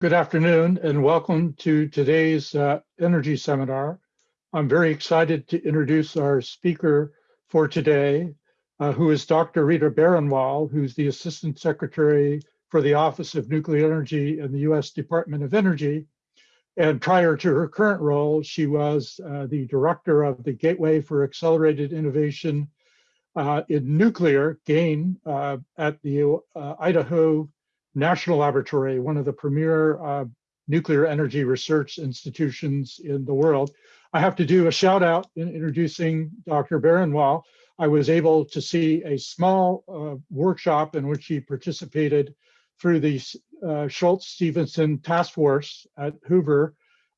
Good afternoon and welcome to today's uh, energy seminar. I'm very excited to introduce our speaker for today, uh, who is Dr. Rita Baranwal, who's the Assistant Secretary for the Office of Nuclear Energy in the US Department of Energy. And prior to her current role, she was uh, the Director of the Gateway for Accelerated Innovation uh, in Nuclear, GAIN, uh, at the uh, Idaho National Laboratory, one of the premier uh, nuclear energy research institutions in the world. I have to do a shout out in introducing Dr. Baranwal. I was able to see a small uh, workshop in which he participated through the uh, Shultz Stephenson Task Force at Hoover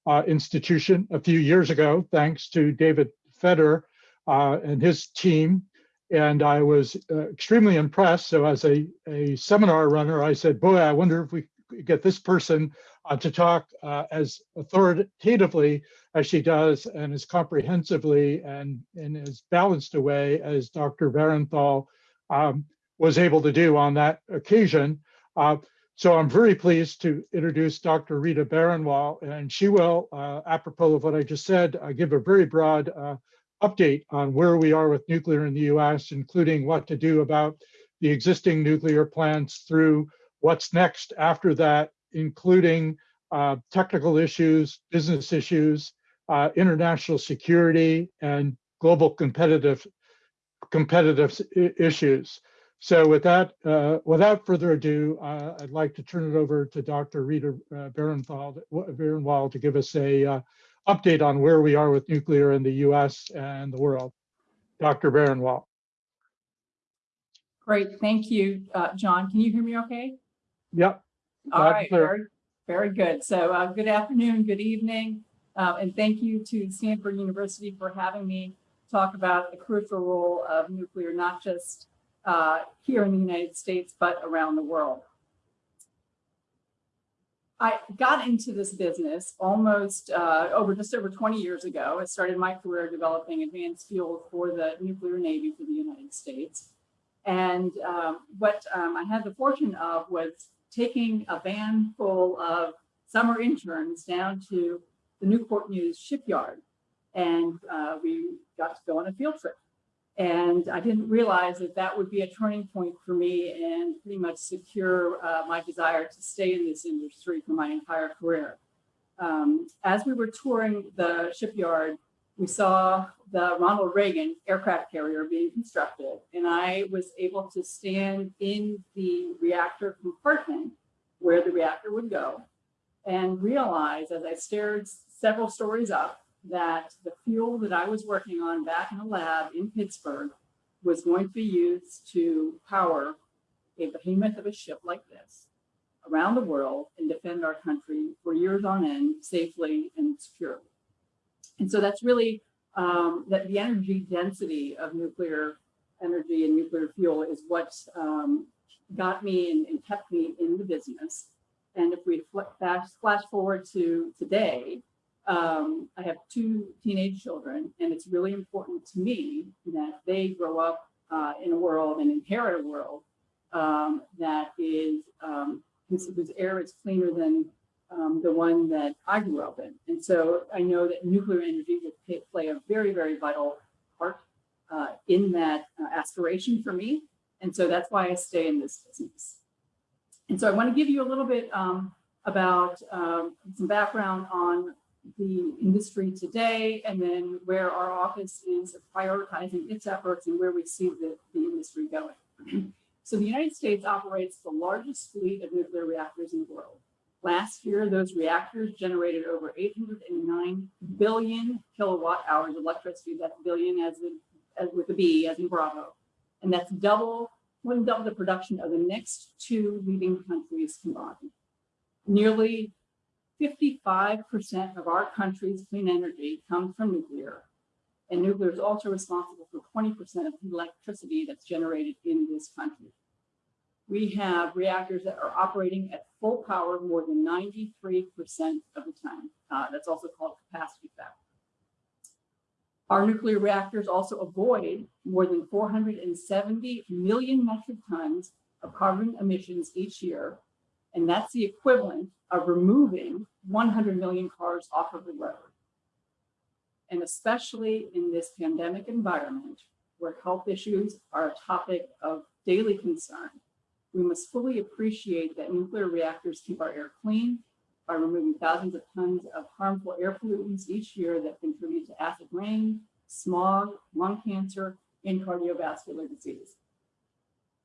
uh, Institution a few years ago, thanks to David Fedor uh, and his team and I was uh, extremely impressed. So as a, a seminar runner, I said, boy, I wonder if we get this person uh, to talk uh, as authoritatively as she does and as comprehensively and in as balanced a way as Dr. Baranwal um, was able to do on that occasion. Uh, so I'm very pleased to introduce Dr. Rita Baranwal, and she will, uh, apropos of what I just said, uh, give a very broad update on where we are with nuclear in the US, including what to do about the existing nuclear plants through what's next after that, including uh, technical issues, business issues, uh, international security, and global competitive competitive issues. So with that, uh, without further ado, uh, I'd like to turn it over to Dr. Rita uh, to give us a uh, update on where we are with nuclear in the US and the world. Dr. Baranwal. Great, thank you, uh, John. Can you hear me okay? Yep. All right, very, very good. So uh, good afternoon, good evening, uh, and thank you to Stanford University for having me talk about the crucial role of nuclear, not just uh, here in the United States, but around the world. I got into this business almost uh, over just over 20 years ago. I started my career developing advanced fuels for the nuclear navy for the United States. And um, what um, I had the fortune of was taking a van full of summer interns down to the Newport News shipyard. And uh, we got to go on a field trip. And I didn't realize that that would be a turning point for me and pretty much secure uh, my desire to stay in this industry for my entire career. Um, as we were touring the shipyard, we saw the Ronald Reagan aircraft carrier being constructed, and I was able to stand in the reactor compartment where the reactor would go and realize as I stared several stories up that the fuel that I was working on back in the lab in Pittsburgh was going to be used to power a behemoth of a ship like this around the world and defend our country for years on end safely and securely. And so that's really um, that the energy density of nuclear energy and nuclear fuel is what um, got me and, and, kept me in the business. And if we flash, flash forward to today, um, I have two teenage children, and it's really important to me that they grow up uh, in a world and inherit a world um, that is um, whose, air is cleaner than um, the one that I grew up in. And so I know that nuclear energy will play a very, very vital part uh, in that uh, aspiration for me. And so that's why I stay in this business. And so I want to give you a little bit um, about um, some background on the industry today and then where our office is prioritizing its efforts and where we see the, the industry going. so the United States operates the largest fleet of nuclear reactors in the world. Last year, those reactors generated over 809 billion kilowatt hours of electricity. That's billion as, in, as with a B, as in Bravo. And that's double, more than double the production of the next two leading countries combined. Nearly 55% of our country's clean energy comes from nuclear, and nuclear is also responsible for 20% of the electricity that's generated in this country. We have reactors that are operating at full power more than 93% of the time. Uh, that's also called capacity factor. Our nuclear reactors also avoid more than 470 million metric tons of carbon emissions each year And that's the equivalent of removing 100 million cars off of the road. And especially in this pandemic environment, where health issues are a topic of daily concern, we must fully appreciate that nuclear reactors keep our air clean by removing thousands of tons of harmful air pollutants each year that contribute to acid rain, smog, lung cancer, and cardiovascular disease.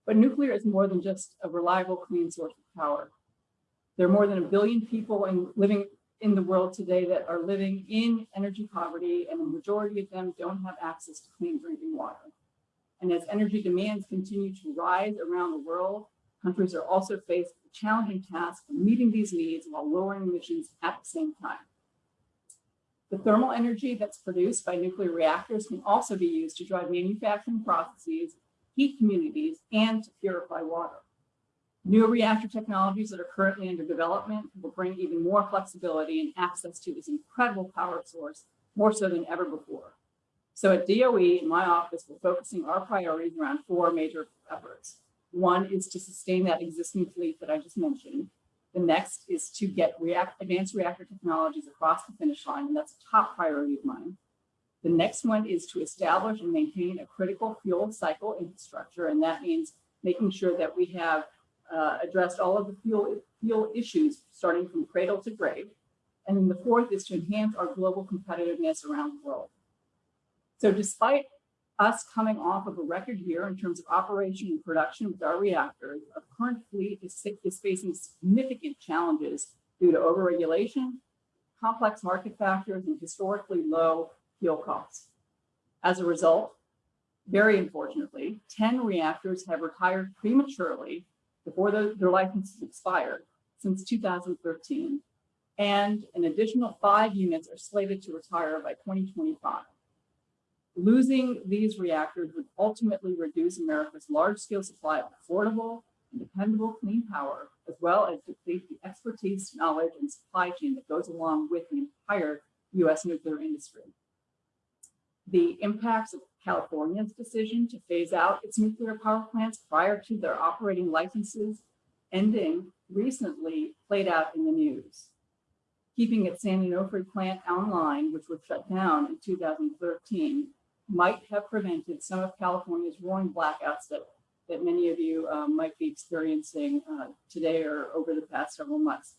But nuclear is more than just a reliable, clean source of power. There are more than a billion people in, living in the world today that are living in energy poverty, and the majority of them don't have access to clean drinking water. And as energy demands continue to rise around the world, Countries are also faced with the challenging task of meeting these needs while lowering emissions at the same time. The thermal energy that's produced by nuclear reactors can also be used to drive manufacturing processes, heat communities, and to purify water. New reactor technologies that are currently under development will bring even more flexibility and access to this incredible power source, more so than ever before. So at DOE, in my office, we're focusing our priorities around four major efforts. One is to sustain that existing fleet that I just mentioned. The next is to get react, advanced reactor technologies across the finish line, and that's a top priority of mine. The next one is to establish and maintain a critical fuel cycle infrastructure, and that means making sure that we have uh, addressed all of the fuel, fuel issues, starting from cradle to grave. And then the fourth is to enhance our global competitiveness around the world. So despite us coming off of a record year in terms of operation and production with our reactors, our current fleet is, is facing significant challenges due to overregulation, complex market factors, and historically low fuel costs. As a result, very unfortunately, 10 reactors have retired prematurely before the, their licenses expired since 2013, and an additional five units are slated to retire by 2025. Losing these reactors would ultimately reduce America's large-scale supply of affordable and dependable clean power, as well as deplete the expertise, knowledge, and supply chain that goes along with the entire U.S. nuclear industry. The impacts of California's decision to phase out its nuclear power plants prior to their operating licenses ending recently played out in the news. Keeping its San Onofre plant online, which was shut down in 2013, might have prevented some of California's rolling blackouts that, that many of you um, might be experiencing uh, today or over the past several months.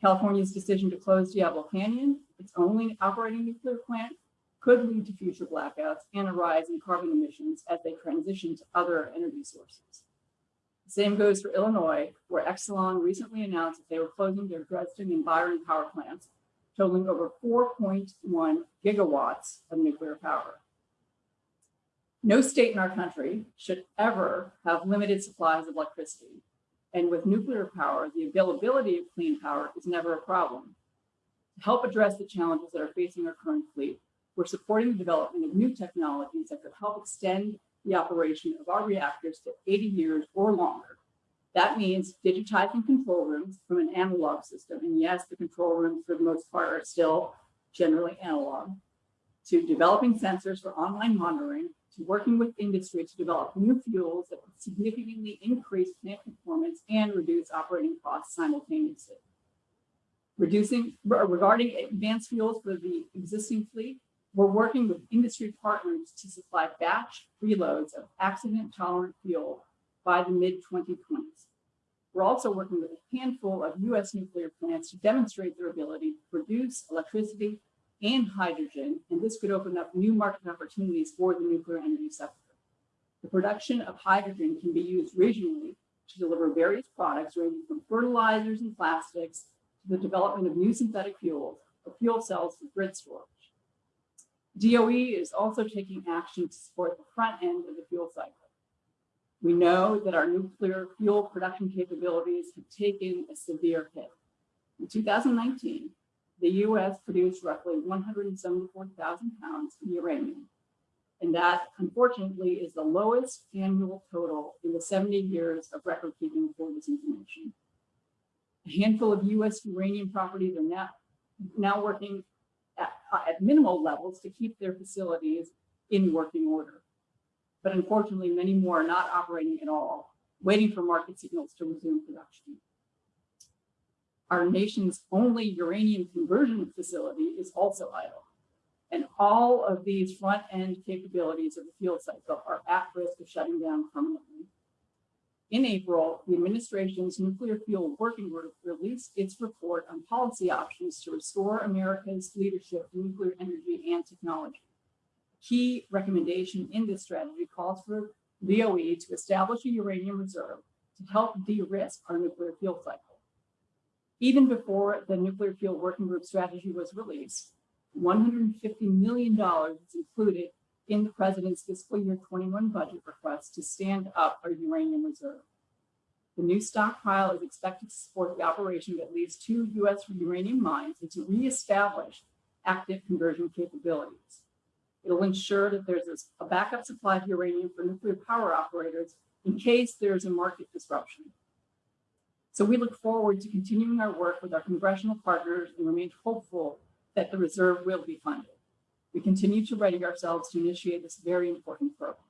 California's decision to close Diablo Canyon, its only operating nuclear plant, could lead to future blackouts and a rise in carbon emissions as they transition to other energy sources. The same goes for Illinois, where Exelon recently announced that they were closing their Dresden and Byron power plants totaling over 4.1 gigawatts of nuclear power. No state in our country should ever have limited supplies of electricity. And with nuclear power, the availability of clean power is never a problem. To help address the challenges that are facing our current fleet, we're supporting the development of new technologies that could help extend the operation of our reactors to 80 years or longer that means digitizing control rooms from an analog system. And yes, the control rooms for the most part are still generally analog, to developing sensors for online monitoring, to working with industry to develop new fuels that would significantly increase plant performance and reduce operating costs simultaneously. Reducing, regarding advanced fuels for the existing fleet, we're working with industry partners to supply batch reloads of accident tolerant fuel by the mid 2020s. We're also working with a handful of US nuclear plants to demonstrate their ability to produce electricity and hydrogen, and this could open up new market opportunities for the nuclear energy sector. The production of hydrogen can be used regionally to deliver various products ranging from fertilizers and plastics to the development of new synthetic fuels or fuel cells for grid storage. DOE is also taking action to support the front end of the fuel cycle. We know that our nuclear fuel production capabilities have taken a severe hit. In 2019, the US produced roughly 174,000 pounds of uranium. And that, unfortunately, is the lowest annual total in the 70 years of record keeping for this information. A handful of US uranium properties are now, now working at, at minimal levels to keep their facilities in working order but unfortunately, many more are not operating at all, waiting for market signals to resume production. our nation's only uranium conversion facility is also idle. And all of these front end capabilities of the fuel cycle are at risk of shutting down permanently. In April, the administration's nuclear fuel working group released its report on policy options to restore America's leadership in nuclear energy and technology. Key recommendation in this strategy calls for DOE to establish a uranium reserve to help de-risk our nuclear fuel cycle. Even before the nuclear fuel working group strategy was released, $150 million is included in the president's fiscal year 21 budget request to stand up our uranium reserve. The new stockpile is expected to support the operation of at least two U.S. uranium mines and to reestablish active conversion capabilities. It'll ensure that there's a backup supply of uranium for nuclear power operators in case there's a market disruption. So we look forward to continuing our work with our congressional partners and remain hopeful that the reserve will be funded. We continue to ready ourselves to initiate this very important program.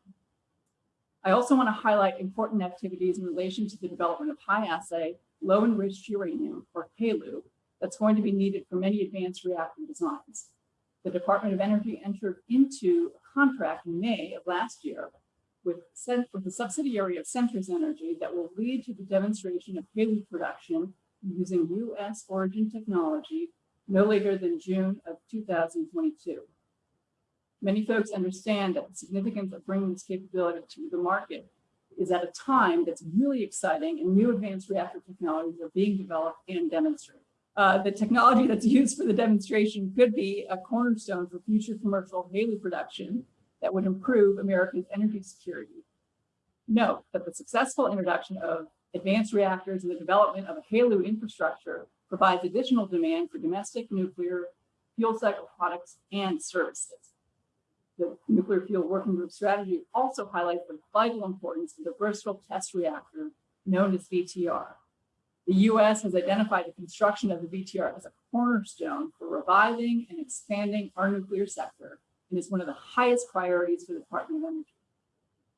I also want to highlight important activities in relation to the development of high assay, low enriched uranium, or HALEU, that's going to be needed for many advanced reactor designs. The Department of Energy entered into a contract in May of last year with, with a subsidiary of Centrus Energy that will lead to the demonstration of HALEU production using U.S. origin technology no later than June of 2022. Many folks understand that the significance of bringing this capability to the market is at a time that's really exciting and new advanced reactor technologies are being developed and demonstrated. Uh, the technology that's used for the demonstration could be a cornerstone for future commercial HALEU production that would improve America's energy security. Note that the successful introduction of advanced reactors and the development of a HALEU infrastructure provides additional demand for domestic nuclear fuel cycle products and services. The Nuclear Fuel Working Group strategy also highlights the vital importance of the versatile test reactor known as VTR. The US has identified the construction of the VTR as a cornerstone for reviving and expanding our nuclear sector and is one of the highest priorities for the Department of Energy.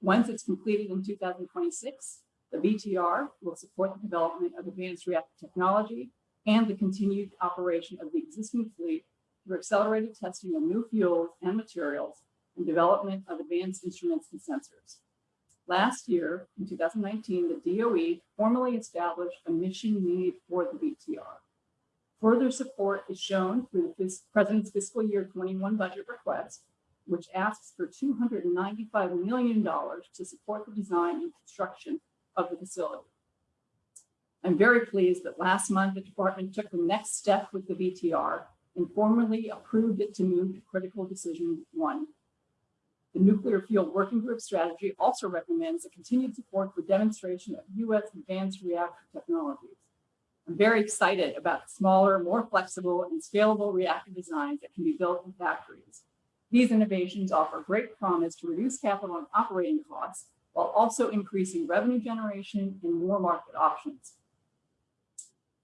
Once it's completed in 2026, the VTR will support the development of advanced reactor technology and the continued operation of the existing fleet through accelerated testing of new fuels and materials and development of advanced instruments and sensors. Last year, in 2019, the DOE formally established a mission need for the VTR. Further support is shown through the President's fiscal year 21 budget request, which asks for $295 million to support the design and construction of the facility. I'm very pleased that last month the department took the next step with the VTR and formally approved it to move to critical decision one. The Nuclear Fuel Working Group strategy also recommends a continued support for demonstration of U.S. advanced reactor technologies. I'm very excited about smaller, more flexible, and scalable reactor designs that can be built in factories. These innovations offer great promise to reduce capital and operating costs while also increasing revenue generation and more market options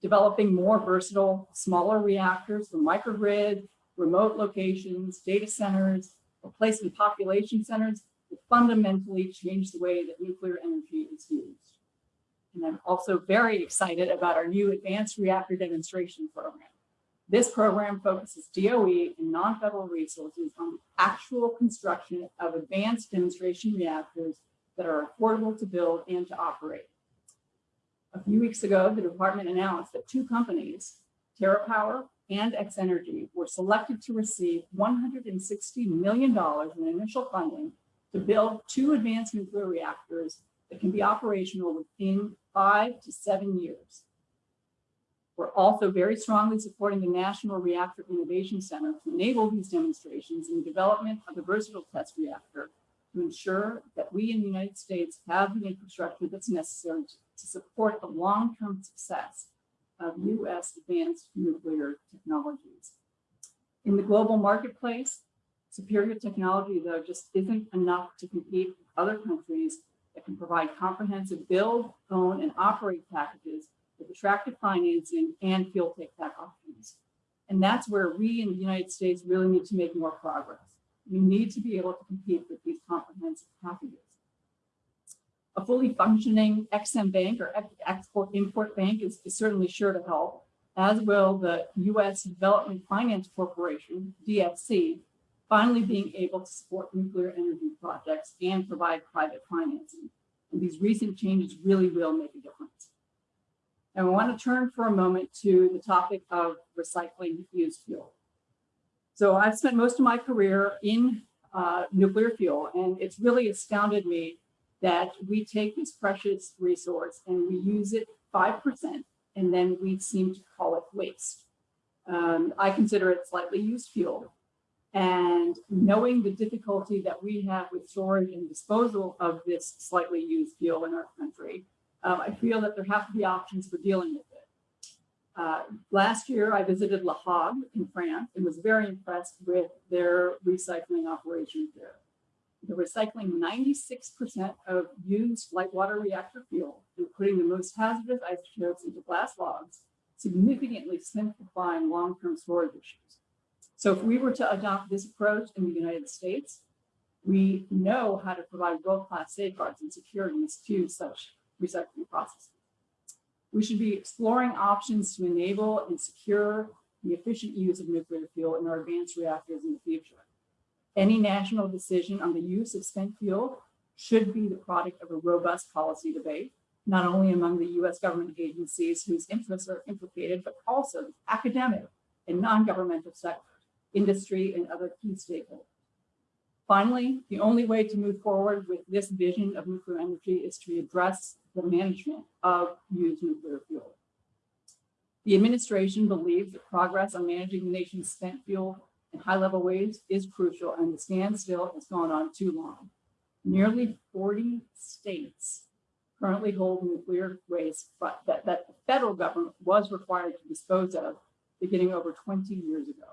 developing more versatile, smaller reactors for microgrid, remote locations, data centers, replacement population centers will fundamentally change the way that nuclear energy is used. And I'm also very excited about our new advanced reactor demonstration program. This program focuses DOE and non-federal resources on the actual construction of advanced demonstration reactors that are affordable to build and to operate. A few weeks ago, the department announced that two companies, TerraPower and X Energy, were selected to receive $160 million in initial funding to build two advanced nuclear reactors that can be operational within five to seven years. We're also very strongly supporting the National Reactor Innovation Center to enable these demonstrations in the development of the versatile test reactor to ensure that we in the United States have the infrastructure that's necessary to to support the long-term success of U.S. advanced nuclear technologies. In the global marketplace, superior technology, though, just isn't enough to compete with other countries that can provide comprehensive build, own, and operate packages with attractive financing and fuel take-back options. And that's where we in the United States really need to make more progress. We need to be able to compete with these comprehensive packages a fully functioning EXIM bank or export import bank is, is certainly sure to help. as will the U.S. Development Finance Corporation, DFC, finally being able to support nuclear energy projects and provide private financing. And these recent changes really will make a difference. And we want to turn for a moment to the topic of recycling used fuel. So I've spent most of my career in uh, nuclear fuel, and it's really astounded me that we take this precious resource and we use it 5%, and then we seem to call it waste. Um, I consider it slightly used fuel. And knowing the difficulty that we have with storage and disposal of this slightly used fuel in our country, um, I feel that there have to be options for dealing with it. Uh, last year, I visited La Hague in France and was very impressed with their recycling operations there. They're recycling 96% of used light water reactor fuel and putting the most hazardous isotopes into glass logs, significantly simplifying long-term storage issues. So if we were to adopt this approach in the United States, we know how to provide world-class safeguards and securities to such recycling processes. We should be exploring options to enable and secure the efficient use of nuclear fuel in our advanced reactors in the future. Any national decision on the use of spent fuel should be the product of a robust policy debate, not only among the US government agencies whose interests are implicated, but also the academic and non-governmental sectors, industry, and other key stakeholders. Finally, the only way to move forward with this vision of nuclear energy is to address the management of used nuclear fuel. The administration believes that progress on managing the nation's spent fuel and high-level waste is crucial and the standstill has gone on too long. Nearly 40 states currently hold nuclear waste that, that the federal government was required to dispose of beginning over 20 years ago.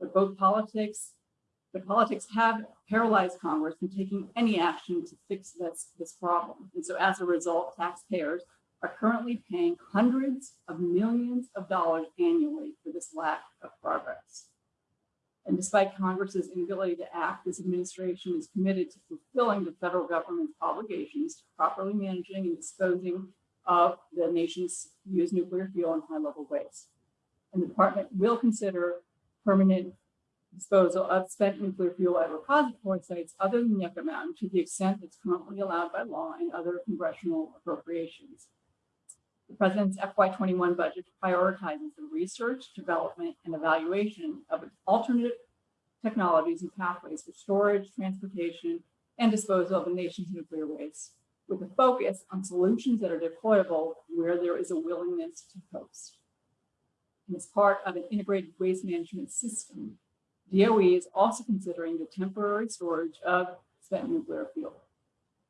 But both politics but politics have paralyzed Congress from taking any action to fix this, this problem. And so as a result, taxpayers are currently paying hundreds of millions of dollars annually for this lack of progress. And despite Congress's inability to act, this administration is committed to fulfilling the federal government's obligations to properly managing and disposing of the nation's used nuclear fuel and high-level waste. And the department will consider permanent disposal of spent nuclear fuel at repository sites other than Yucca Mountain to the extent that's currently allowed by law and other congressional appropriations. The President's FY21 budget prioritizes the research, development, and evaluation of alternative technologies and pathways for storage, transportation, and disposal of the nation's nuclear waste, with a focus on solutions that are deployable where there is a willingness to host. And as part of an integrated waste management system, DOE is also considering the temporary storage of spent nuclear fuel.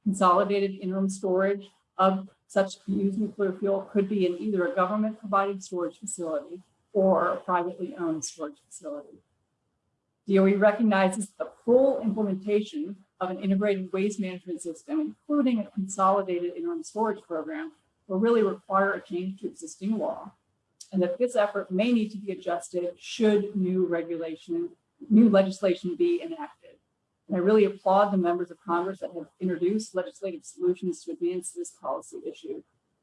Consolidated interim storage of such used nuclear fuel could be in either a government provided storage facility or a privately owned storage facility. DOE recognizes the full implementation of an integrated waste management system, including a consolidated interim storage program, will really require a change to existing law, and that this effort may need to be adjusted should new regulation new legislation be enacted. And I really applaud the members of Congress that have introduced legislative solutions to advance this policy issue.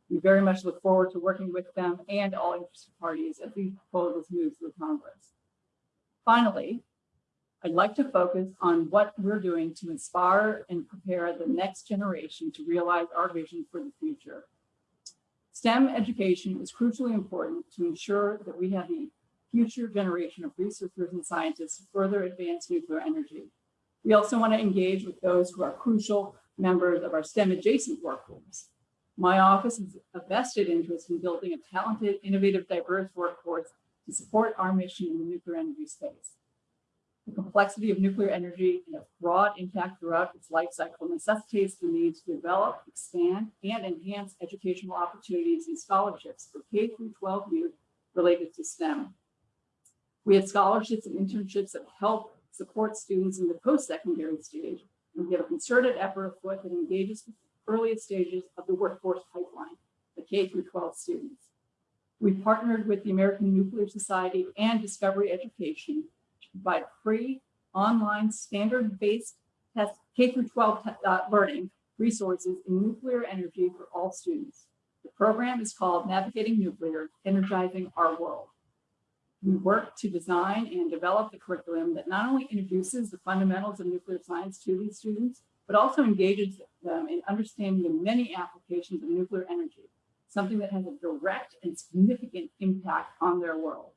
We very much look forward to working with them and all interested parties as these proposals move through Congress. Finally, I'd like to focus on what we're doing to inspire and prepare the next generation to realize our vision for the future. STEM education is crucially important to ensure that we have the future generation of researchers and scientists to further advance nuclear energy. We also want to engage with those who are crucial members of our STEM adjacent workforce. My office has a vested interest in building a talented, innovative, diverse workforce to support our mission in the nuclear energy space. The complexity of nuclear energy and its broad impact throughout its life cycle necessitates the need to develop, expand, and enhance educational opportunities and scholarships for K through 12 youth related to STEM. We have scholarships and internships that help support students in the post-secondary stage. And we have a concerted effort afoot that engages the earliest stages of the workforce pipeline, the K through 12 students. We've partnered with the American Nuclear Society and Discovery Education to provide free online standard-based K through 12 uh, learning resources in nuclear energy for all students. The program is called Navigating Nuclear, Energizing Our World. We work to design and develop the curriculum that not only introduces the fundamentals of nuclear science to these students, but also engages them in understanding the many applications of nuclear energy, something that has a direct and significant impact on their world.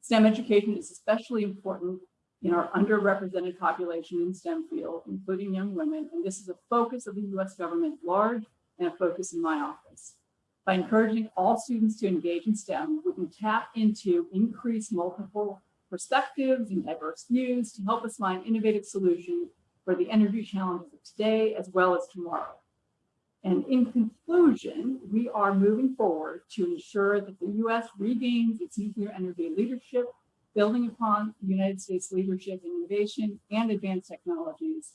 STEM education is especially important in our underrepresented population in STEM field, including young women, and this is a focus of the US government large and a focus in my office. By encouraging all students to engage in STEM, we can tap into increased multiple perspectives and diverse views to help us find innovative solutions for the energy challenges of today as well as tomorrow. And in conclusion, we are moving forward to ensure that the US regains its nuclear energy leadership, building upon the United States leadership in innovation and advanced technologies.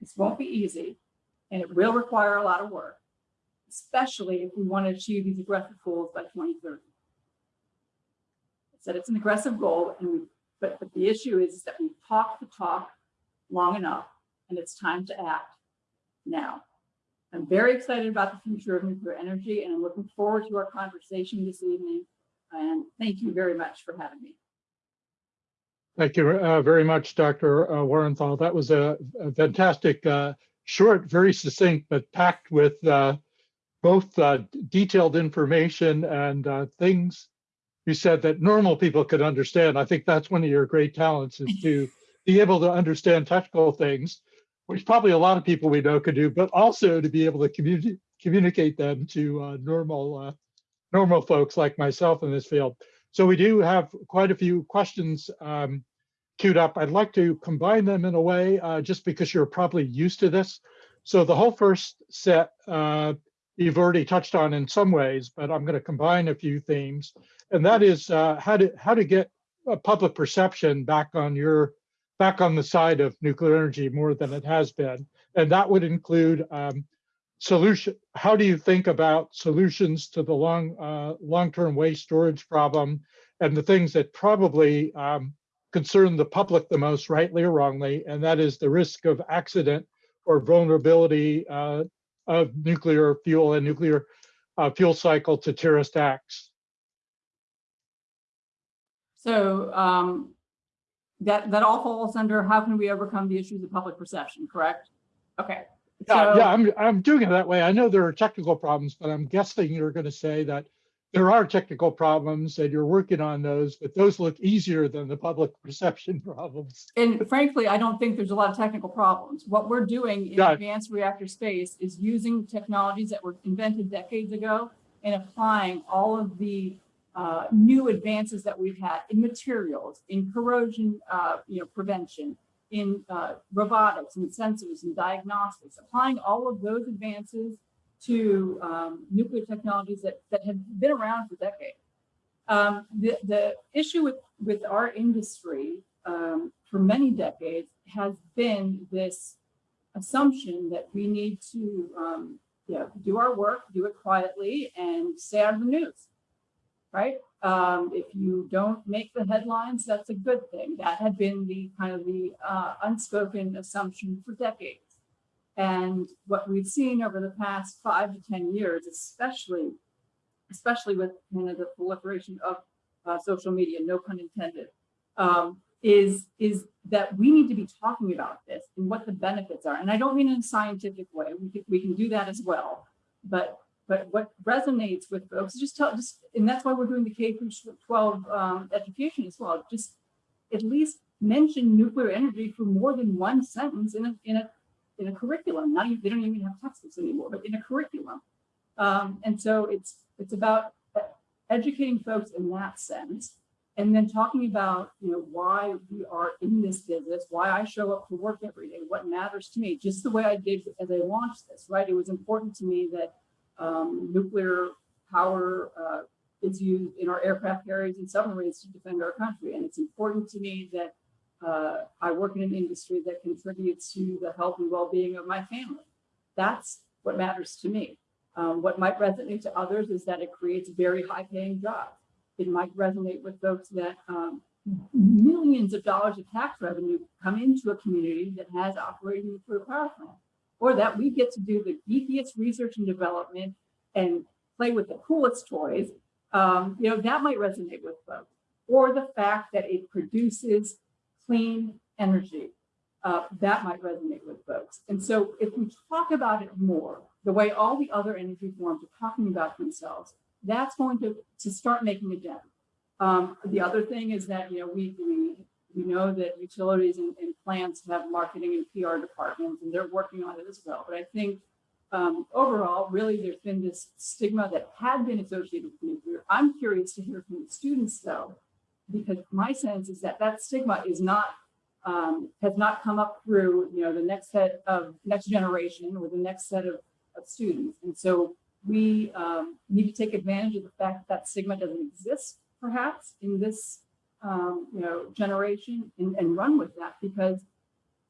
This won't be easy, and it will require a lot of work, especially if we want to achieve these aggressive goals by 2030. I said it's an aggressive goal, and we, but, but the issue is that we've talked the talk long enough, and it's time to act now. I'm very excited about the future of nuclear energy, and I'm looking forward to our conversation this evening. And thank you very much for having me. Thank you uh, very much, Dr. Uh, Baranwal. That was a, a fantastic, uh, short, very succinct, but packed with uh, both uh, detailed information and uh, things you said that normal people could understand. I think that's one of your great talents is to be able to understand technical things, which probably a lot of people we know could do, but also to be able to communi communicate them to normal, normal folks like myself in this field. So we do have quite a few questions um, queued up. I'd like to combine them in a way, uh, just because you're probably used to this. So the whole first set, uh, you've already touched on in some ways, but I'm going to combine a few themes. And that is uh, how to how to get public perception back on your back on the side of nuclear energy more than it has been. And that would include um, solution. How do you think about solutions to the long uh, long-term waste storage problem and the things that probably um, concern the public the most, rightly or wrongly, and that is the risk of accident or vulnerability uh, of nuclear fuel and nuclear uh, fuel cycle to terrorist acts. So um, that that all falls under how can we overcome the issues of public perception, correct? Okay. Yeah, so, yeah, I'm I'm doing it that way. I know there are technical problems, but I'm guessing you're going to say that there are technical problems and you're working on those, but those look easier than the public perception problems. And frankly, I don't think there's a lot of technical problems. What we're doing in yeah. advanced reactor space is using technologies that were invented decades ago and applying all of the uh, new advances that we've had in materials, in corrosion, uh, you know, prevention, in uh, robotics and sensors and diagnostics, applying all of those advances to um, nuclear technologies that, that have been around for decades. Um, the, the issue with, with our industry um, for many decades has been this assumption that we need to um, do our work, do it quietly, and stay out of the news, right? Um, if you don't make the headlines, that's a good thing. That had been the kind of the uh, unspoken assumption for decades. And what we've seen over the past five to 10 years, especially, especially with kind of the proliferation of uh, social media, no pun intended, um, is, is that we need to be talking about this and what the benefits are. And I don't mean in a scientific way, we can, we can do that as well. But but what resonates with folks, just tell, just, and that's why we're doing the K through 12 um, education as well. Just at least mention nuclear energy for more than one sentence in a, in a, in a curriculum. Not even, they don't even have textbooks anymore, but in a curriculum. Um, and so it's, it's about educating folks in that sense and then talking about you know why we are in this business why i show up to work every day what matters to me just the way i did as i launched this right it was important to me that um, nuclear power uh, is used in our aircraft carriers and submarines to defend our country. And it's important to me that uh, I work in an industry that contributes to the health and well-being of my family. That's what matters to me. Um, what might resonate to others is that it creates very high-paying jobs. It might resonate with folks that um, millions of dollars of tax revenue come into a community that has operating nuclear power plant, or that we get to do the geekiest research and development and play with the coolest toys, um, you know, that might resonate with folks. Or the fact that it produces clean energy, uh, that might resonate with folks. And so if we talk about it more, the way all the other energy forms are talking about themselves, that's going to, to start making a dent. Um, the other thing is that, you know, we, we, we know that utilities and, and plants have marketing and PR departments, and they're working on it as well. But I think um, overall, really, there's been this stigma that had been associated with nuclear. I'm curious to hear from the students, though, because my sense is that that stigma is not um, has not come up through you know the next set of next generation or the next set of, of students, and so we um, need to take advantage of the fact that that stigma doesn't exist, perhaps in this um, you know generation, and, and run with that because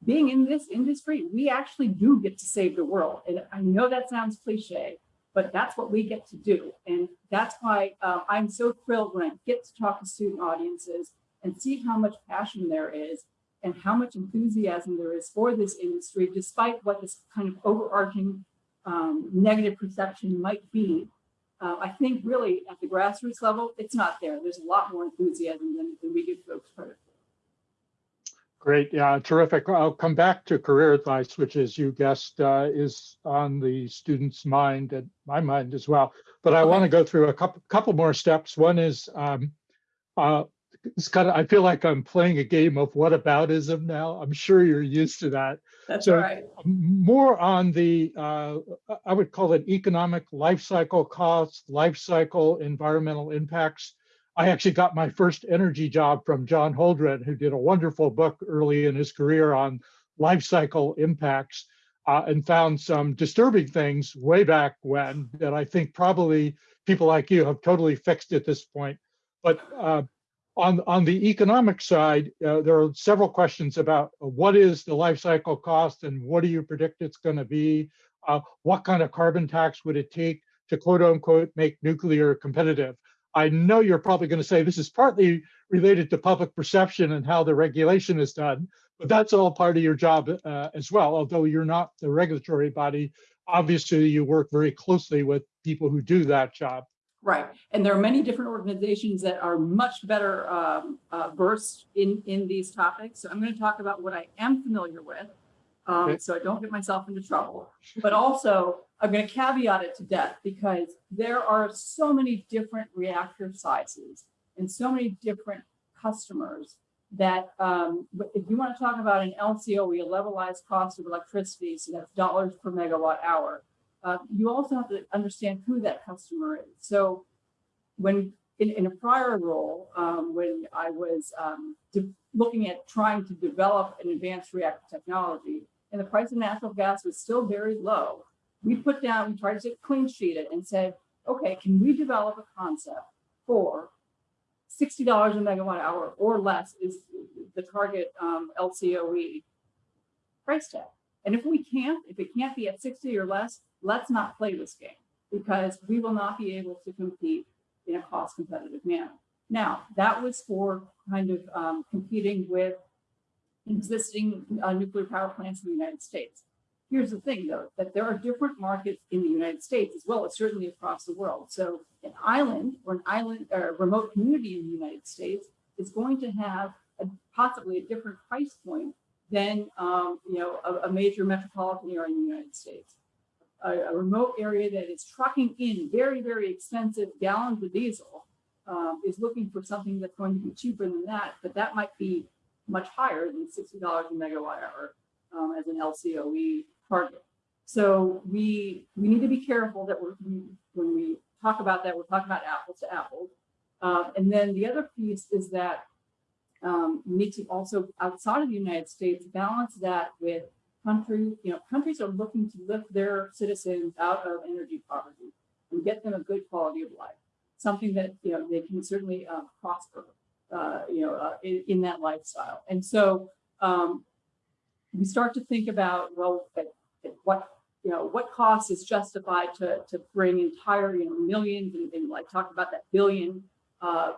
being in this industry, we actually do get to save the world. And I know that sounds cliche, but that's what we get to do. And that's why uh, I'm so thrilled when I get to talk to student audiences and see how much passion there is and how much enthusiasm there is for this industry, despite what this kind of overarching um, negative perception might be. Uh, I think really at the grassroots level, it's not there. There's a lot more enthusiasm than, than we give folks credit for. Great, yeah, terrific. I'll come back to career advice, which as you guessed uh, is on the student's mind and my mind as well. But I Okay. to go through a couple couple more steps. One is um, uh, it's kind of I feel like I'm playing a game of whataboutism now. I'm sure you're used to that. That's So- right. More on the uh, I would call it economic life cycle costs, life cycle environmental impacts. I actually got my first energy job from John Holdren, who did a wonderful book early in his career on life cycle impacts uh, and found some disturbing things way back when that I think probably people like you have totally fixed at this point. But uh, on, on the economic side, uh, there are several questions about uh, what is the life cycle cost and what do you predict it's going to be? Uh, what kind of carbon tax would it take to quote unquote make nuclear competitive? I know you're probably going to say this is partly related to public perception and how the regulation is done, but that's all part of your job uh, as well. Although you're not the regulatory body, obviously you work very closely with people who do that job. Right, and there are many different organizations that are much better um, uh, versed in, in these topics. So I'm going to talk about what I am familiar with, um, Okay. so I don't get myself into trouble. But also, I'm going to caveat it to death because there are so many different reactor sizes and so many different customers that um, if you want to talk about an LCOE, a levelized cost of electricity, so that's dollars per megawatt hour, uh, you also have to understand who that customer is. So when in, in a prior role, um, when I was um, looking at trying to develop an advanced reactor technology and the price of natural gas was still very low, we put down, we tried to clean sheet it and said, okay, can we develop a concept for $60 a megawatt hour or less is the target um, LCOE price tag. And if we can't, if it can't be at 60 or less, let's not play this game because we will not be able to compete in a cost competitive manner. Now, that was for kind of um, competing with existing uh, nuclear power plants in the United States. Here's the thing, though, that there are different markets in the United States as well as certainly across the world. So an island or an island or remote community in the United States is going to have a, possibly a different price point than um, you know a, a major metropolitan area in the United States. A, a remote area that is trucking in very very expensive gallons of diesel um, is looking for something that's going to be cheaper than that, but that might be much higher than sixty dollars a megawatt hour um, as an LCOE target. So we we need to be careful that we're, we when we talk about that, we're talking about apples to apples. Um, and then the other piece is that um, we need to also outside of the United States balance that with countries. You know, countries are looking to lift their citizens out of energy poverty and get them a good quality of life, something that you know they can certainly uh, prosper. Uh, you know, uh, in, in that lifestyle, and so um, we start to think about well, what you know, what cost is justified to, to bring entire, you know, millions and, and like talk about that billion uh,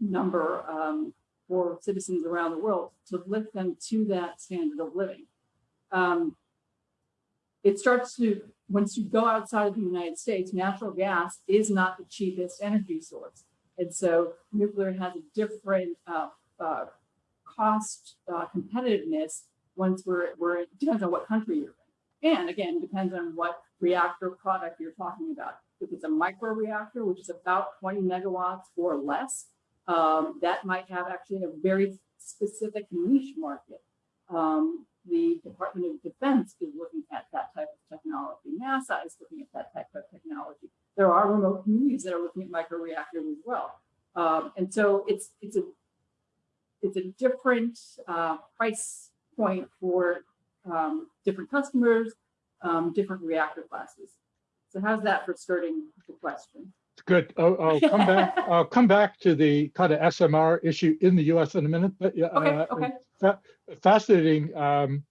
number um, for citizens around the world to lift them to that standard of living. Um, it starts to once you go outside of the United States, natural gas is not the cheapest energy source. And so nuclear has a different uh, uh, cost uh, competitiveness once we're, we're, it depends on what country you're in. And again, depends on what reactor product you're talking about. If it's a micro reactor, which is about 20 megawatts or less, um, that might have actually a very specific niche market. Um, the Department of Defense is looking at that type of technology. NASA is looking at that type of technology. There are remote communities that are looking at microreactors as well. Um, and so it's it's a it's a different uh, price point for um, different customers, um, different reactor classes. So how's that for starting the question? Good. I'll, I'll come back. I'll come back to the kind of SMR issue in the U.S. in a minute. But yeah, Okay, uh, okay. fa- fascinating um,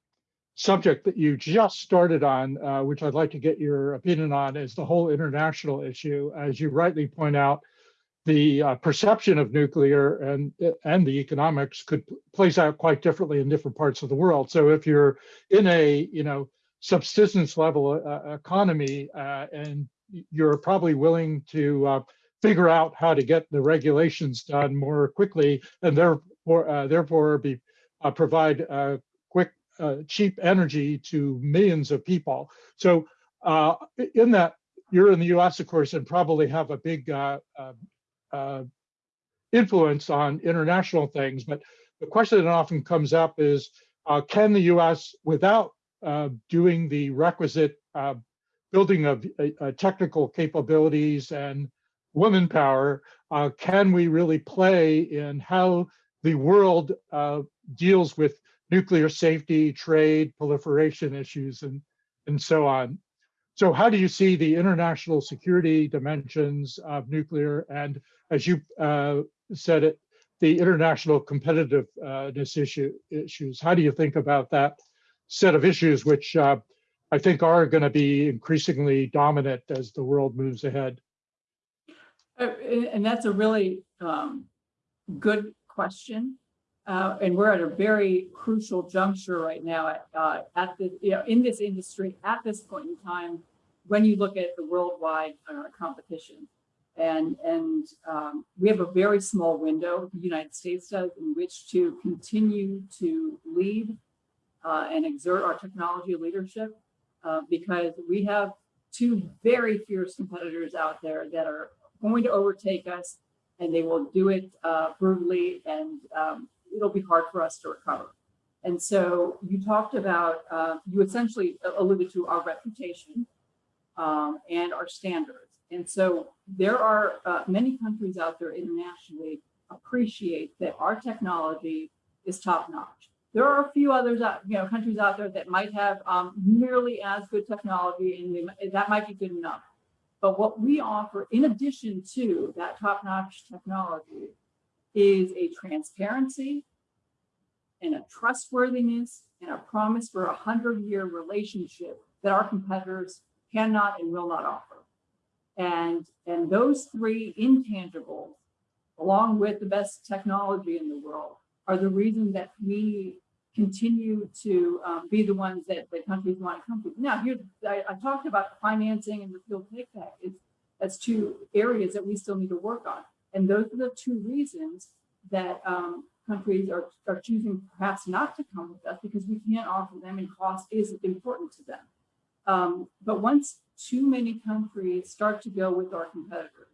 subject that you just started on, uh, which I'd like to get your opinion on, is the whole international issue. As you rightly point out, the uh, perception of nuclear and and the economics could plays out quite differently in different parts of the world. So if you're in a you know subsistence level uh, economy uh, and you're probably willing to uh, figure out how to get the regulations done more quickly and therefore uh, therefore be uh, provide uh, quick uh, cheap energy to millions of people. So uh, in that you're in the U.S. of course and probably have a big uh, uh, uh, influence on international things. But the question that often comes up is, uh, can the U.S. without uh, doing the requisite uh, building of uh, technical capabilities and woman power, can we really play in how the world deals with nuclear safety, trade, proliferation issues, and, and so on? So how do you see the international security dimensions of nuclear and, as you uh, said it, the international competitiveness issue, issues? How do you think about that set of issues, which uh, I think are going to be increasingly dominant as the world moves ahead? Uh, and that's a really um, good question. Uh, and we're at a very crucial juncture right now at, uh, at the, you know, in this industry at this point in time, when you look at the worldwide uh, competition. And, and um, we have a very small window, the United States does, in which to continue to lead uh, and exert our technology leadership uh, because we have two very fierce competitors out there that are going to overtake us and they will do it uh, brutally and um, it'll be hard for us to recover. And so you talked about, uh, you essentially alluded to our reputation um, and our standards. And so there are uh, many countries out there internationally appreciate that our technology is top notch. There are a few others, you know, countries out there that might have um, nearly as good technology, and they, that might be good enough. But what we offer, in addition to that top-notch technology, is a transparency and a trustworthiness and a promise for a hundred-year relationship that our competitors cannot and will not offer. And, and those three intangibles, along with the best technology in the world, are the reason that we continue to um, be the ones that, that countries want to come to. Now, here I, I talked about financing and the fuel take back. It's, that's two areas that we still need to work on. And those are the two reasons that um, countries are, are choosing perhaps not to come with us because we can't offer them and cost is important to them. Um, but once too many countries start to go with our competitors,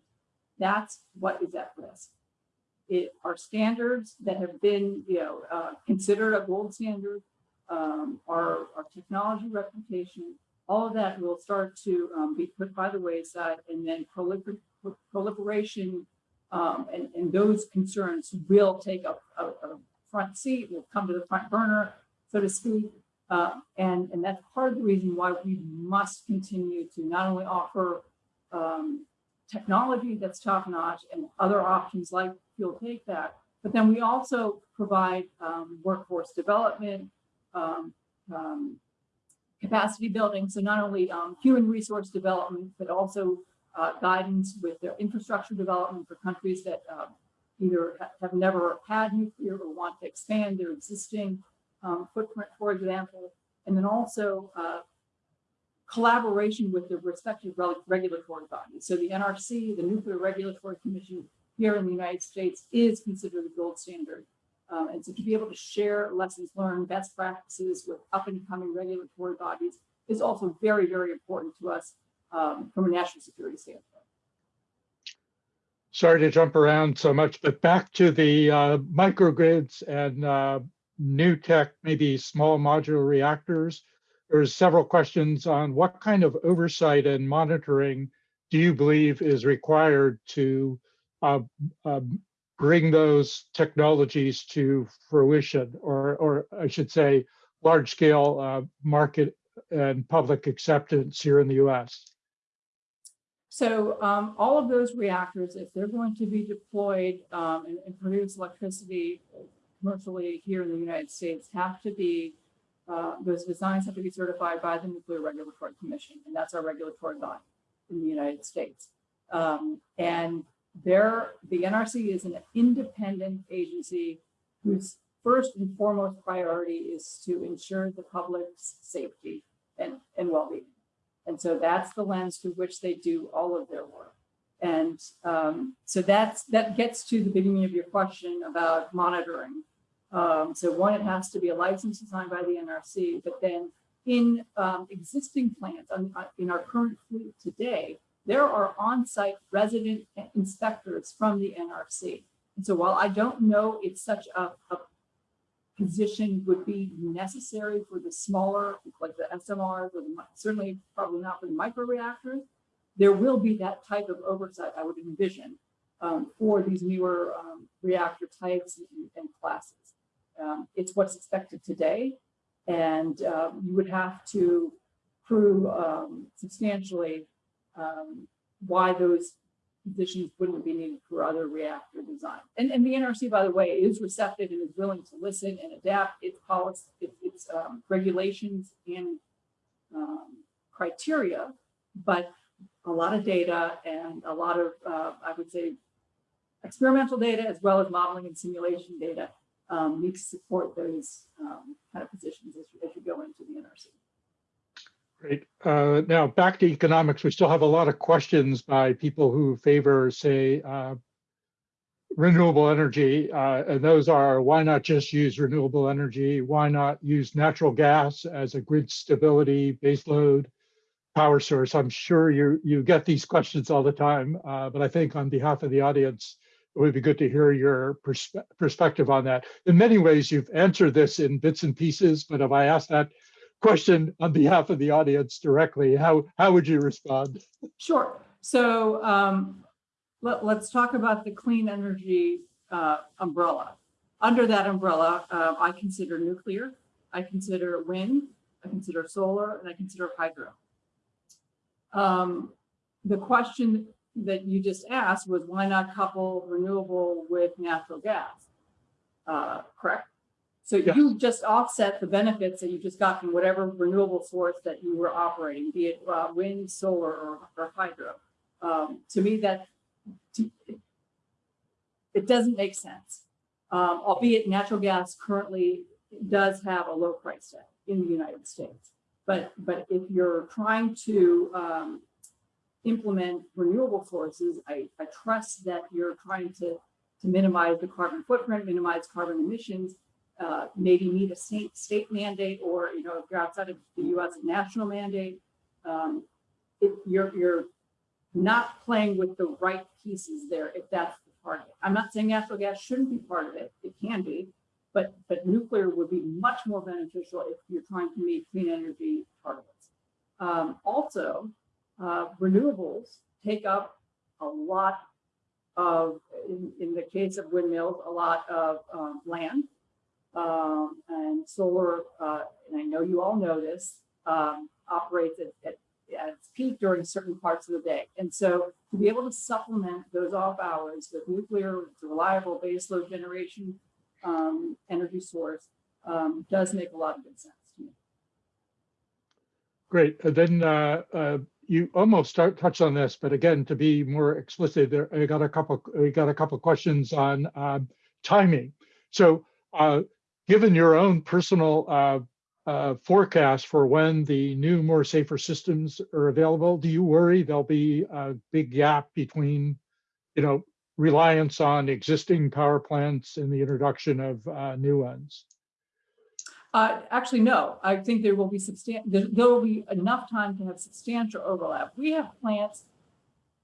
that's what is at risk it, our standards that have been, you know, uh, considered a gold standard, um, our, our technology reputation, all of that will start to um, be put by the wayside and then prolifer proliferation um, and, and those concerns will take a, a, a, front seat, will come to the front burner, so to speak. Uh, and, and that's part of the reason why we must continue to not only offer um, technology that's top notch and other options like fuel take back. But then we also provide um, workforce development, um, um, capacity building. So not only um, human resource development, but also uh, guidance with their infrastructure development for countries that uh, either have never had nuclear or want to expand their existing um, footprint, for example. And then also uh, collaboration with the respective regulatory bodies. So the NRC, the Nuclear Regulatory Commission here in the United States is considered the gold standard. Um, and so to be able to share lessons learned, best practices with up and coming regulatory bodies is also very, very important to us um, from a national security standpoint. Sorry to jump around so much, but back to the uh, microgrids and uh, new tech, maybe small modular reactors. There's several questions on what kind of oversight and monitoring do you believe is required to uh, uh, bring those technologies to fruition, or, or I should say, large scale uh, market and public acceptance here in the US? So um, all of those reactors, if they're going to be deployed um, and, and produce electricity commercially here in the United States, have to be uh, those designs have to be certified by the Nuclear Regulatory Commission, and that's our regulatory body in the United States. Um, and there, the NRC is an independent agency whose first and foremost priority is to ensure the public's safety and, and well-being. And so that's the lens through which they do all of their work. And um, so that's that gets to the beginning of your question about monitoring. Um, so one, it has to be a license assigned by the NRC, but then in um, existing plants, on, uh, in our current fleet today, there are on-site resident inspectors from the NRC. And so while I don't know it's such a, a position would be necessary for the smaller, like the SMRs, or the, certainly probably not for the microreactors, there will be that type of oversight, I would envision, um, for these newer um, reactor types and, and classes. Um, it's what's expected today, and uh, you would have to prove um, substantially um, why those positions wouldn't be needed for other reactor design. And, and the NRC, by the way, is receptive and is willing to listen and adapt its policy, its, its um, regulations and um, criteria, but a lot of data and a lot of, uh, I would say, experimental data as well as modeling and simulation data um, need to support those um, kind of positions as as you go into the NRC. Great. Uh, now back to economics, we still have a lot of questions by people who favor, say, uh, renewable energy. Uh, and those are, why not just use renewable energy? Why not use natural gas as a grid stability baseload power source? I'm sure you, you get these questions all the time, uh, but I think on behalf of the audience, it would be good to hear your perspe perspective on that. In many ways, you've answered this in bits and pieces, but if I ask that question on behalf of the audience directly, how, how would you respond? Sure. So um, let, us talk about the clean energy uh, umbrella. Under that umbrella, uh, I consider nuclear, I consider wind, I consider solar, and I consider hydro. Um, the question that you just asked was why not couple renewable with natural gas? Uh, correct? So you just offset the benefits that you just got from whatever renewable source that you were operating, be it uh, wind, solar, or, or hydro. Um, to me, that it doesn't make sense. Um, albeit natural gas currently does have a low price tag in the United States. But but if you're trying to um, implement renewable sources, I, I trust that you're trying to to minimize the carbon footprint, minimize carbon emissions, uh, maybe meet a state, state mandate or, you know, if you're outside of the US, national mandate, um, if you're, you're not playing with the right pieces there, if that's the it. I'm not saying natural gas shouldn't be part of it. It can be, but, but nuclear would be much more beneficial if you're trying to meet clean energy targets. Um, also, uh, renewables take up a lot of, in, in the case of windmills, a lot of um, land um, and solar, uh, and I know you all know this, um, operates at, at, at, its peak during certain parts of the day. And so to be able to supplement those off hours with nuclear, it's reliable baseload generation um, energy source um, does make a lot of good sense to me. Great. And then uh, uh, you almost start touch on this, but again, to be more explicit, there I got a couple. We got a couple questions on um, timing. So uh, given your own personal uh, uh, forecast for when the new, more safer systems are available? Do you worry there'll be a big gap between, you know, reliance on existing power plants and the introduction of uh, new ones? Uh, actually, no, I think there will be substantial, there, there will be enough time to have substantial overlap. We have plants,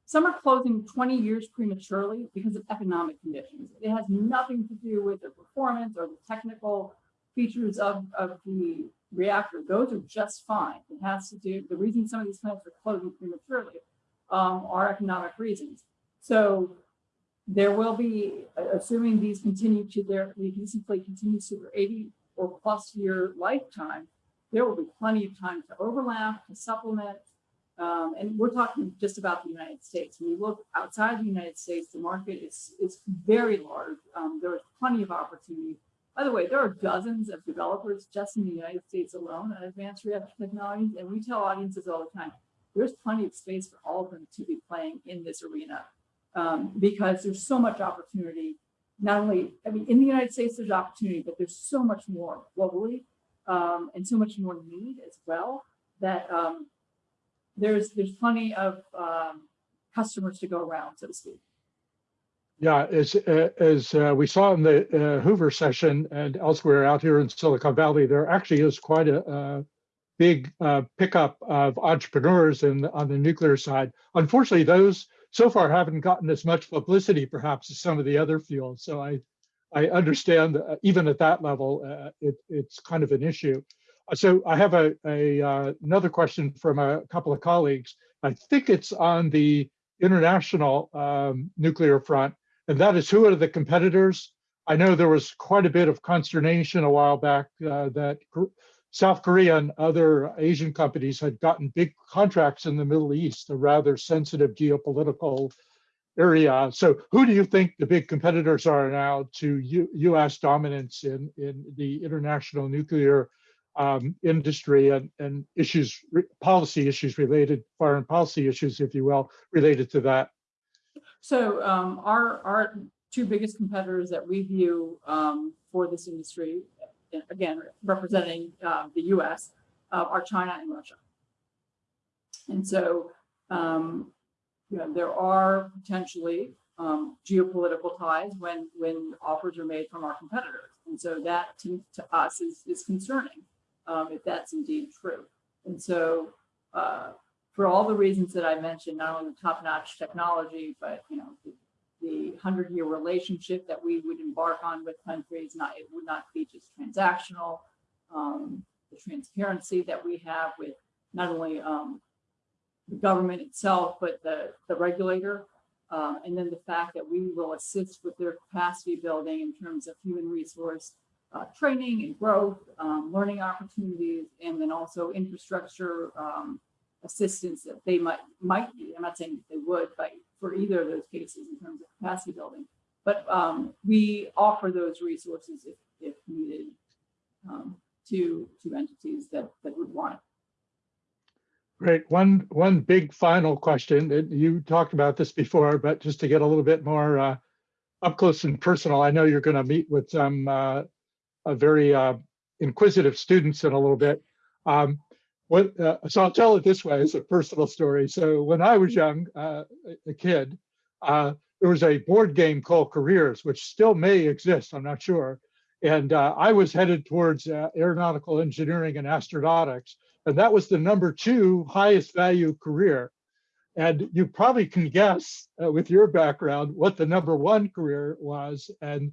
some are closing 20 years prematurely because of economic conditions. It has nothing to do with the performance or the technical features of, of the reactor. Those are just fine. It has to do, the reason some of these plants are closing prematurely um, are economic reasons. So there will be, assuming these continue to their, the existing fleet continues to their 80 or plus year lifetime, there will be plenty of time to overlap, to supplement. Um, and we're talking just about the United States. When you look outside the United States, the market is, is very large. Um, there is plenty of opportunity. By the way, there are dozens of developers just in the United States alone on advanced reactor technologies. And we tell audiences all the time, there's plenty of space for all of them to be playing in this arena um, because there's so much opportunity not only, I mean, in the United States, there's opportunity, but there's so much more globally um, and so much more need as well that um, there's there's plenty of um, customers to go around, so to speak. Yeah, as uh, as uh, we saw in the uh, Hoover session and elsewhere out here in Silicon Valley, there actually is quite a, a big uh, pickup of entrepreneurs in on the nuclear side. Unfortunately, those so far haven't gotten as much publicity perhaps as some of the other fields. So I, I understand that even at that level, uh, it, it's kind of an issue. So I have a, a uh, another question from a couple of colleagues. I think it's on the international um, nuclear front, and that is who are the competitors? I know there was quite a bit of consternation a while back uh, that South Korea and other Asian companies had gotten big contracts in the Middle East, a rather sensitive geopolitical area. So who do you think the big competitors are now to U US dominance in, in the international nuclear um, industry and, and issues, policy issues related, foreign policy issues, if you will, related to that? So um, our, our two biggest competitors that we view um, for this industry again, representing uh, the US, uh, are China and Russia. And so, um, you know, there are potentially um, geopolitical ties when when offers are made from our competitors. And so that to, to us is, is concerning um, if that's indeed true. And so uh, for all the reasons that I mentioned, not only the top-notch technology, but you know, the hundred year relationship that we would embark on with countries, not, it would not be just transactional. Um, the transparency that we have with not only um, the government itself, but the, the regulator. Uh, and then the fact that we will assist with their capacity building in terms of human resource uh, training and growth, um, learning opportunities, and then also infrastructure um, assistance that they might might be. I'm not saying they would, but for either of those cases in terms of capacity building. But um, we offer those resources if, if needed um, to, to entities that, that would want it. Great. One one big final question. You talked about this before, but just to get a little bit more uh, up close and personal, I know you're going to meet with some uh, very uh, inquisitive students in a little bit. Um, what, uh, so I'll tell it this way as a personal story. So when I was young, uh, a kid, there was a board game called Careers, which still may exist, I'm not sure. And I was headed towards aeronautical engineering and astronautics. And that was the number two highest value career. And you probably can guess uh, with your background what the number one career was. And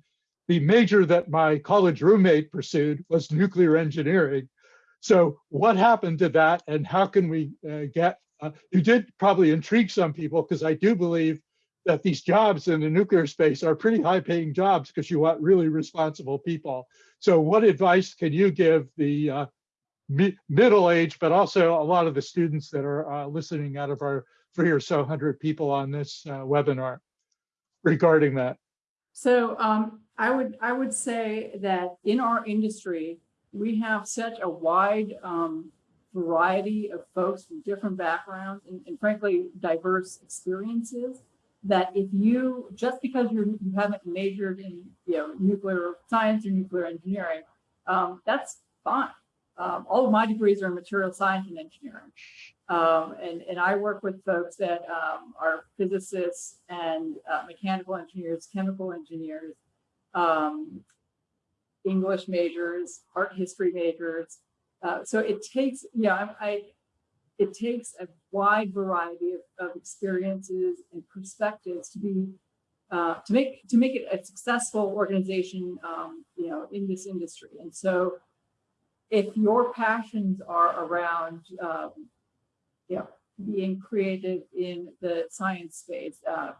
the major that my college roommate pursued was nuclear engineering. So what happened to that and how can we uh, get, uh, you did probably intrigue some people because I do believe that these jobs in the nuclear space are pretty high paying jobs because you want really responsible people. So what advice can you give the uh, mi middle age, but also a lot of the students that are uh, listening out of our three or so hundred people on this uh, webinar regarding that? So um, I would I would say that in our industry, we have such a wide um, variety of folks from different backgrounds and, and, frankly diverse experiences that if you just because you're you haven't majored in you know nuclear science or nuclear engineering um, that's fine um, all of my degrees are in material science and engineering. Um, and, and I work with folks that um, are physicists and uh, mechanical engineers, chemical engineers, um, English majors, art history majors. Uh, so it takes, yeah, I, I, it takes a wide variety of, of experiences and perspectives to be uh, to make to make it a successful organization, um, you know, in this industry. And so, if your passions are around, um, you know, being creative in the science space, uh,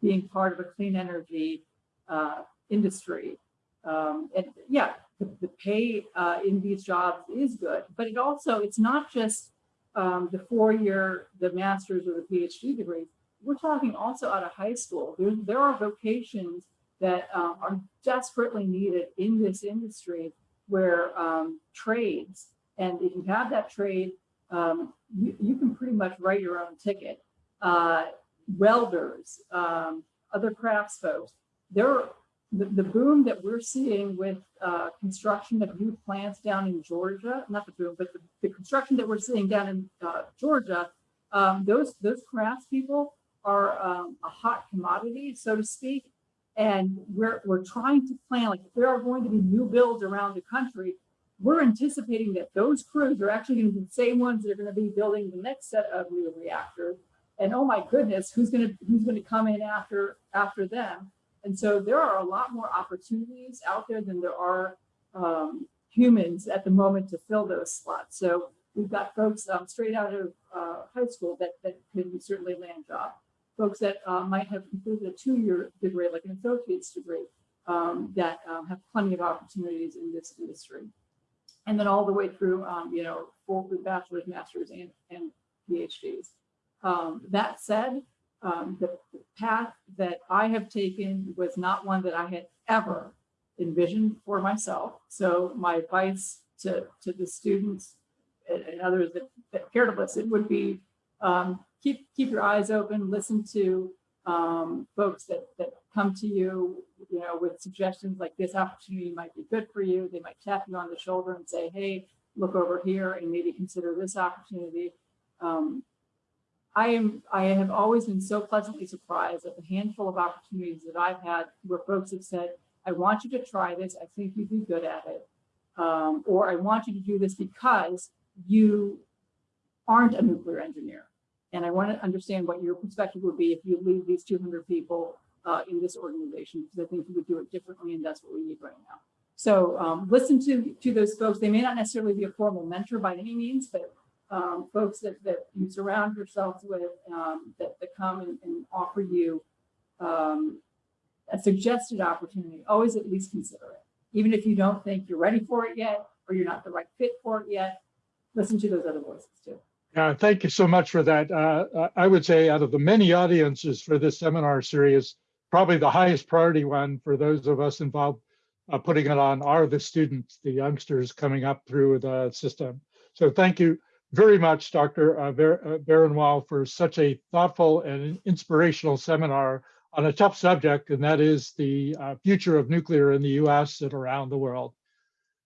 being part of a clean energy uh, industry, um, and yeah, the, the pay uh, in these jobs is good, but it also it's not just um, the four-year, the master's or the PhD degree we're talking also out of high school. There, there are vocations that um, are desperately needed in this industry where um, trades, and if you have that trade, um, you, you, can pretty much write your own ticket. Uh, welders, um, other crafts folks, there, the, the boom that we're seeing with uh, construction of new plants down in Georgia, not the boom, but the, the construction that we're seeing down in uh, Georgia, um, those, those craftspeople are um, a hot commodity, so to speak. And we're, we're trying to plan, like if there are going to be new builds around the country, we're anticipating that those crews are actually going to be the same ones that are going to be building the next set of new reactors. And oh my goodness, who's going to who's going to come in after after them? And so there are a lot more opportunities out there than there are um, humans at the moment to fill those slots. So we've got folks um, straight out of uh, high school that that can certainly land jobs folks that uh, might have completed a two-year degree, like an associate's degree, um, that um, have plenty of opportunities in this industry. And then all the way through, um, you know, full bachelor's, master's, and, and PhDs. Um, that said, um, the path that I have taken was not one that I had ever envisioned for myself. So my advice to, to the students and, and others that, that care to listen would be um, keep keep your eyes open, listen to um, folks that, that come to you, you know, with suggestions like this opportunity might be good for you. They might tap you on the shoulder and say, hey, look over here and maybe consider this opportunity. Um, I am I have always been so pleasantly surprised at the handful of opportunities that I've had where folks have said, I want you to try this. I think you'd be good at it. Um, or I want you to do this because you aren't a nuclear engineer. And I want to understand what your perspective would be if you leave these 200 people uh, in this organization, because I think you would do it differently, and that's what we need right now. So um, listen to, to those folks. They may not necessarily be a formal mentor by any means, but um, folks that, that you surround yourselves with um, that, that come and, and offer you um, a suggested opportunity, always at least consider it. Even if you don't think you're ready for it yet, or you're not the right fit for it yet, listen to those other voices too. Yeah, thank you so much for that. Uh, I would say out of the many audiences for this seminar series, probably the highest priority one for those of us involved uh, putting it on are the students, the youngsters coming up through the system. So thank you very much, Dr. Uh, Baranwal, uh, for such a thoughtful and inspirational seminar on a tough subject, and that is the uh, future of nuclear in the US and around the world.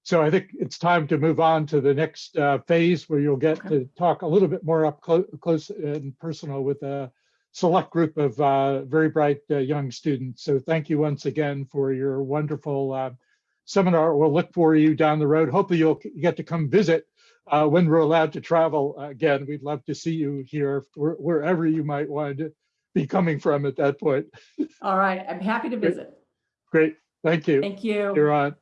So I think it's time to move on to the next uh, phase where you'll get to talk a little bit more up clo close and personal with a select group of uh, very bright young students. So thank you once again for your wonderful seminar. We'll look for you down the road. Hopefully you'll get to come visit uh, when we're allowed to travel again. We'd love to see you here wherever you might want to be coming from at that point. All right, I'm happy to visit. Great, thank you. Thank you. You're on.